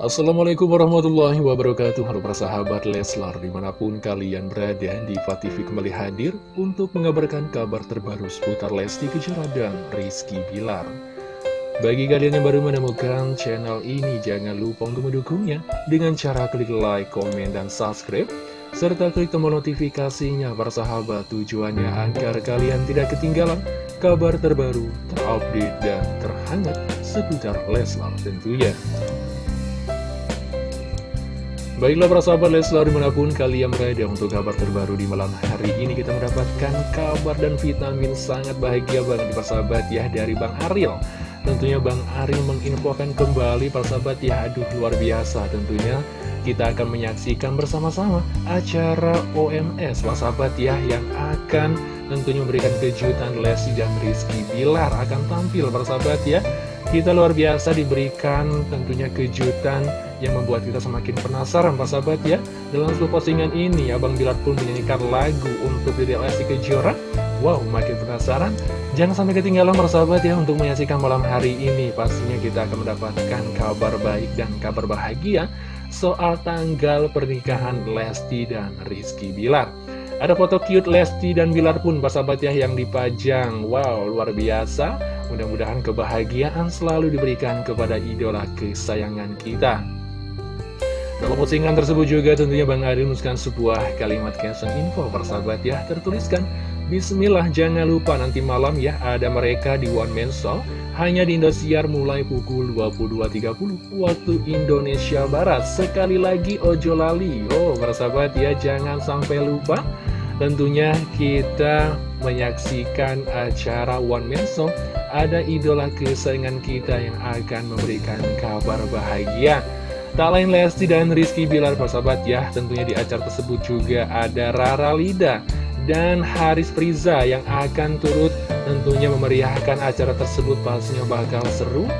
Assalamualaikum warahmatullahi wabarakatuh. Halo para sahabat Leslar Di mana pun kalian berada Diva TV kembali hadir Untuk mengabarkan kabar terbaru seputar Lesti Kejora dan Rizky Bilar. Bagi kalian yang baru menemukan channel ini Jangan lupa untuk mendukungnya Dengan cara klik like, komen, dan subscribe serta klik tombol notifikasinya. Para sahabat tujuannya agar kalian tidak ketinggalan kabar terbaru, terupdate, dan terhangat seputar Leslar tentunya. Baiklah para sahabat Leslar di mana pun kalian berada untuk kabar terbaru di malam hari ini. Kita mendapatkan kabar dan vitamin sangat bahagia banget para sahabat ya dari Bang Ariel Tentunya Bang Ariel menginfokan kembali para sahabat ya aduh luar biasa. Tentunya kita akan menyaksikan bersama-sama acara OMS para sahabat ya yang akan tentunya memberikan kejutan Lesti dan Rizky Bilar akan tampil para sahabat ya. Kita luar biasa diberikan tentunya kejutan yang membuat kita semakin penasaran Pak Sahabat ya. Dalam sebuah postingan ini Abang Bilar pun menyanyikan lagu untuk Dede Lesti Kejora. Wow makin penasaran. Jangan sampai ketinggalan Pak Sahabat ya untuk menyaksikan malam hari ini. Pastinya kita akan mendapatkan kabar baik dan kabar bahagia Soal tanggal pernikahan Lesti dan Rizky Bilar. Ada foto cute Lesti dan Bilar pun Pak Sahabat ya yang dipajang. Wow luar biasa. Mudah-mudahan kebahagiaan selalu diberikan kepada idola kesayangan kita dalam postingan tersebut juga tentunya Bang Adi menuliskan sebuah kalimat caption info. Persahabat ya tertuliskan Bismillah jangan lupa nanti malam ya ada mereka di One Man Show hanya di Indosiar mulai pukul 22.30 waktu Indonesia Barat. Sekali lagi ojo lali. Oh persahabat ya jangan sampai lupa. Tentunya kita menyaksikan acara One Man Show ada idola kesayangan kita yang akan memberikan kabar bahagia Tak lain Lesti dan Rizky Bilar persahabat ya Tentunya di acara tersebut juga ada Rara Lida dan Haris Priza yang akan turut tentunya memeriahkan acara tersebut. Pastinya bakal seru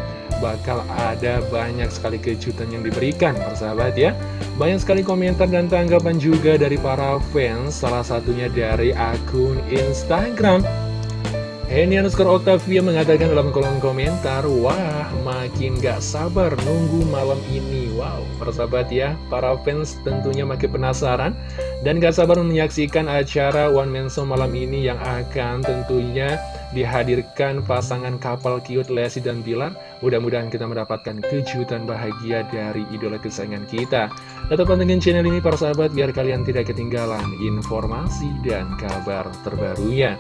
bakal ada banyak sekali kejutan yang diberikan persahabat ya. Banyak sekali komentar dan tanggapan juga dari para fans salah satunya dari akun Instagram Henny underscore Octavia mengatakan dalam kolom komentar, Wah, makin gak sabar nunggu malam ini. Wow, persahabat ya, para fans tentunya makin penasaran dan gak sabar menyaksikan acara One Man Show malam ini yang akan tentunya dihadirkan pasangan kapal cute Lesti dan Bilar. Mudah-mudahan kita mendapatkan kejutan bahagia dari idola kesayangan kita. Tetap pantengin channel ini para sahabat biar kalian tidak ketinggalan informasi dan kabar terbarunya.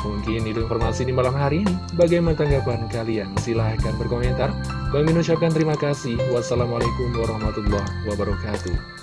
Mungkin itu informasi di malam hari ini. Bagaimana tanggapan kalian? Silahkan berkomentar. Bang Min terima kasih. Wassalamualaikum warahmatullahi wabarakatuh.